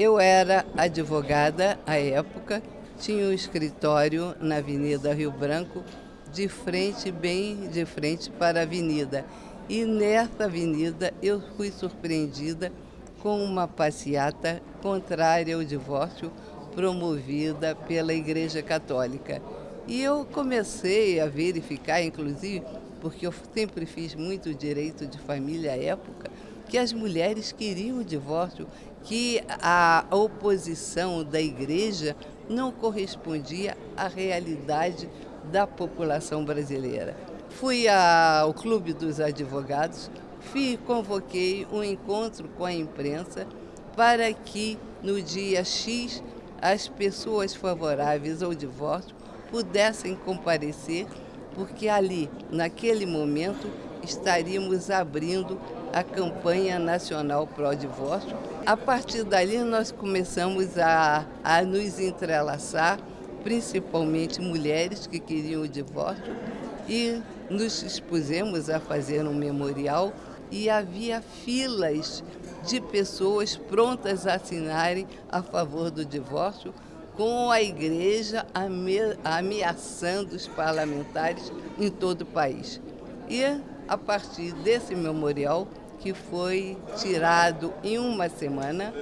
Eu era advogada à época, tinha um escritório na Avenida Rio Branco, de frente, bem de frente para a avenida. E nessa avenida eu fui surpreendida com uma passeata contrária ao divórcio promovida pela Igreja Católica. E eu comecei a verificar, inclusive, porque eu sempre fiz muito direito de família à época, que as mulheres queriam o divórcio, que a oposição da igreja não correspondia à realidade da população brasileira. Fui ao Clube dos Advogados, fui, convoquei um encontro com a imprensa para que no dia X as pessoas favoráveis ao divórcio pudessem comparecer, porque ali, naquele momento, estaríamos abrindo a campanha nacional pró-divórcio. A partir dali, nós começamos a, a nos entrelaçar, principalmente mulheres que queriam o divórcio, e nos expusemos a fazer um memorial e havia filas de pessoas prontas a assinarem a favor do divórcio, com a igreja ameaçando os parlamentares em todo o país. E a partir desse memorial, que foi tirado em uma semana,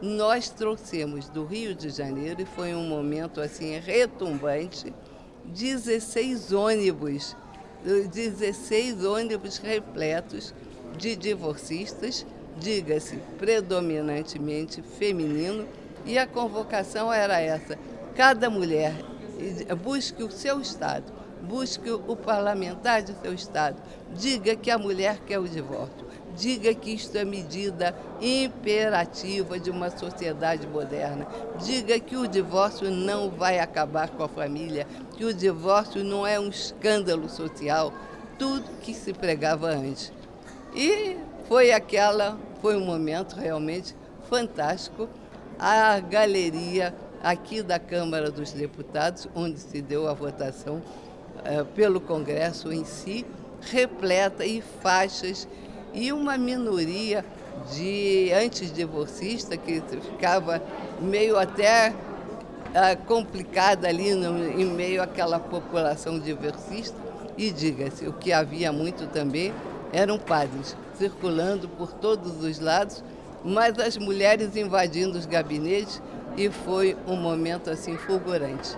nós trouxemos do Rio de Janeiro, e foi um momento assim retumbante, 16 ônibus, 16 ônibus repletos de divorcistas, diga-se, predominantemente feminino, e a convocação era essa, cada mulher busque o seu estado, busque o parlamentar de seu estado, diga que a mulher quer o divórcio, diga que isto é medida imperativa de uma sociedade moderna, diga que o divórcio não vai acabar com a família, que o divórcio não é um escândalo social, tudo que se pregava antes. E foi aquela, foi um momento realmente fantástico. A galeria aqui da Câmara dos Deputados, onde se deu a votação, pelo Congresso em si, repleta e faixas e uma minoria de antidivorcistas que ficava meio até uh, complicada ali no, em meio àquela população diversista. E diga-se, o que havia muito também eram padres circulando por todos os lados, mas as mulheres invadindo os gabinetes e foi um momento assim fulgurante.